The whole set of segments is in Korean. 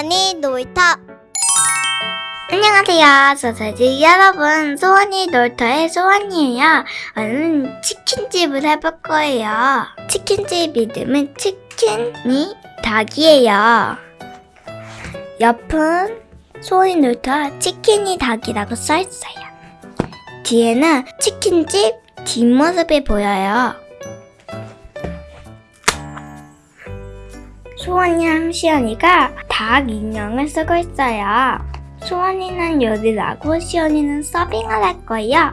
소원이 놀터. 안녕하세요. 소세지 여러분. 소원이 놀터의 소원이에요. 오늘은 치킨집을 해볼 거예요. 치킨집 이름은 치킨이 닭이에요. 옆은 소원이 놀터 치킨이 닭이라고 써있어요. 뒤에는 치킨집 뒷모습이 보여요. 소원이랑 시연이가 닭 인형을 쓰고 있어요. 소원이는 요리를 하고 시연이는 서빙을 할 거예요.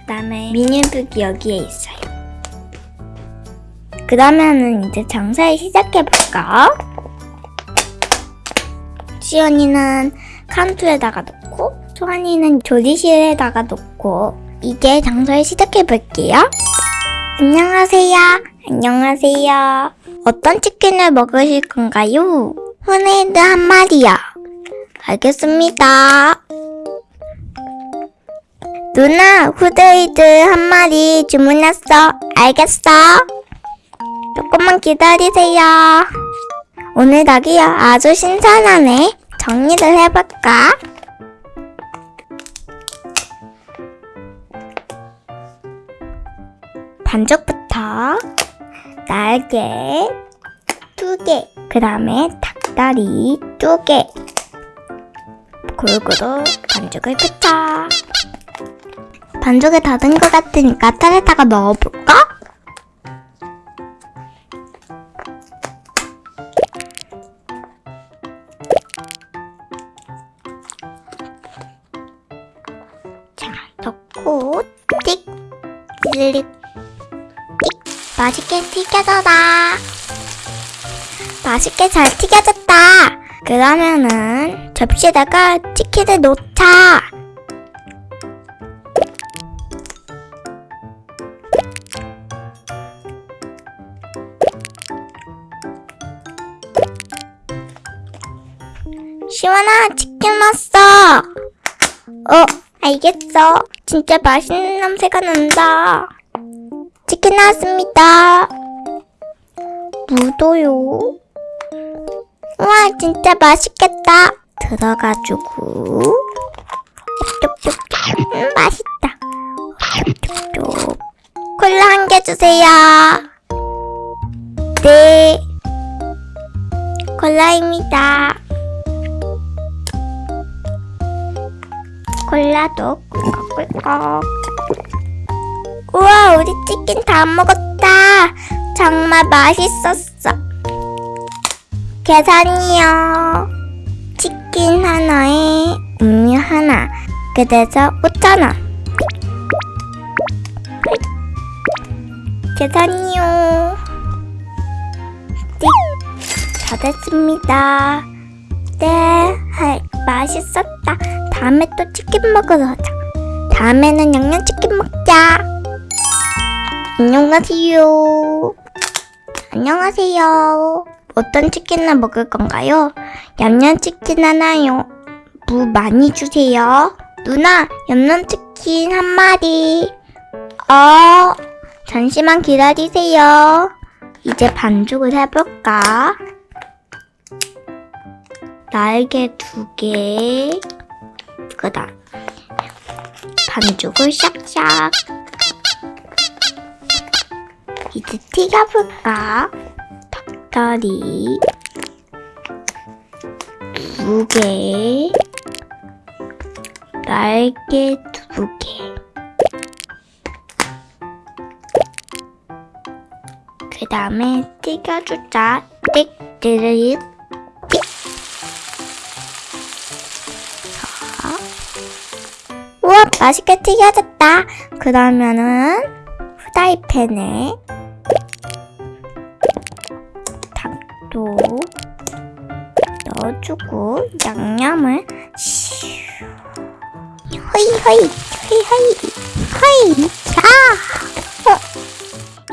그 다음에 미니북이 여기에 있어요. 그러면은 이제 장사를 시작해볼까? 시연이는 칸투에다가 놓고 소원이는 조리실에다가 놓고 이제 장사를 시작해볼게요. 안녕하세요. 안녕하세요. 어떤 치킨을 먹으실 건가요? 후네이드 한 마리요. 알겠습니다. 누나, 후데이드 한 마리 주문했어. 알겠어. 조금만 기다리세요. 오늘 닭이요. 아주 신선하네. 정리를 해볼까? 반죽부터 날개 두 개, 그 다음에 닭 다리 두 개. 골고루 반죽을 펴자. 반죽이 다 된 것 같으니까 틀에다가 넣어볼까? 자, 넣고 띡, 릭, 띡. 맛있게 튀겨져라. 맛있게 잘 튀겨졌다. 그러면은 접시에다가 치킨을 놓자. 시원아, 치킨 왔어. 어, 알겠어. 진짜 맛있는 냄새가 난다. 치킨 나왔습니다. 무도요. 진짜 맛있겠다. 들어가지고. 음, 맛있다. 콜라 한 개 주세요. 네. 콜라입니다. 콜라도 꿀꺽꿀꺽. 우와, 우리 치킨 다 먹었다. 정말 맛있었어. 계산이요. 치킨 하나에 음료 하나. 그래서 5,000원. 계산이요. 띡. 다 됐습니다. 네, 하, 맛있었다. 다음에 또 치킨 먹으러 가자. 다음에는 양념치킨 먹자. 안녕하세요. 안녕하세요. 어떤 치킨을 먹을 건가요? 얌얌치킨 하나요. 무 많이 주세요. 누나, 얌얌치킨 한 마리. 어, 잠시만 기다리세요. 이제 반죽을 해볼까? 날개 두 개. 그 다음, 반죽을 샥샥. 이제 튀겨볼까? 닭다리 두 개, 날개 두 개. 그 다음에 튀겨주자. 띡. 자. 우와, 맛있게 튀겨졌다. 그러면은 후라이팬에 넣어주고 양념을 슈 허이 허이 허이 허이 허이 자 어,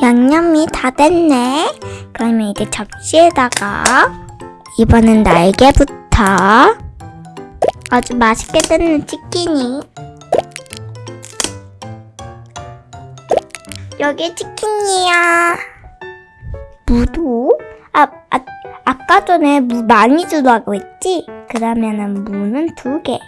양념이 다 됐네. 그러면 이제 접시에다가 이번엔 날개부터 아주 맛있게 뜯는 치킨이. 여기 치킨이야. 무도? 아, 아, 아까 전에 무 많이 주라고 했지? 그러면은 무는 두 개.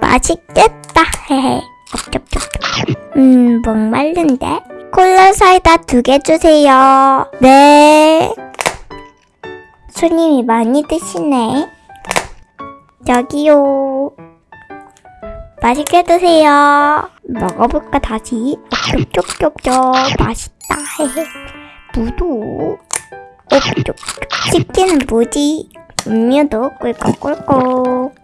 맛있겠다. 헤헤. 음, 목말른데? 콜라 사이다 두 개 주세요. 네. 손님이 많이 드시네. 여기요. 맛있게 드세요. 먹어볼까 다시? 쪽쪽쪽쪽 맛있다. 헤헤 무도. 어, 쪽쪽 치킨은 뭐지? 음료도 꿀꺽꿀꺽.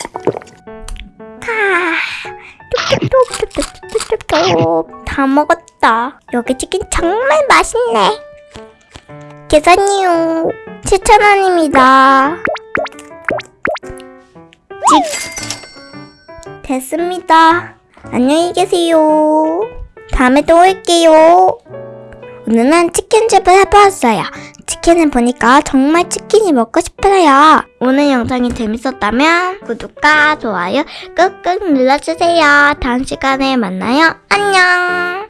다 먹었다. 여기 치킨 정말 맛있네. 계산이요 7,000원입니다. 찍. 됐습니다. 안녕히 계세요. 다음에 또 올게요. 오늘은 치킨집을 해보았어요. 치킨을 보니까 정말 치킨이 먹고 싶어요. 오늘 영상이 재밌었다면 구독과 좋아요 꾹꾹 눌러주세요. 다음 시간에 만나요. 안녕.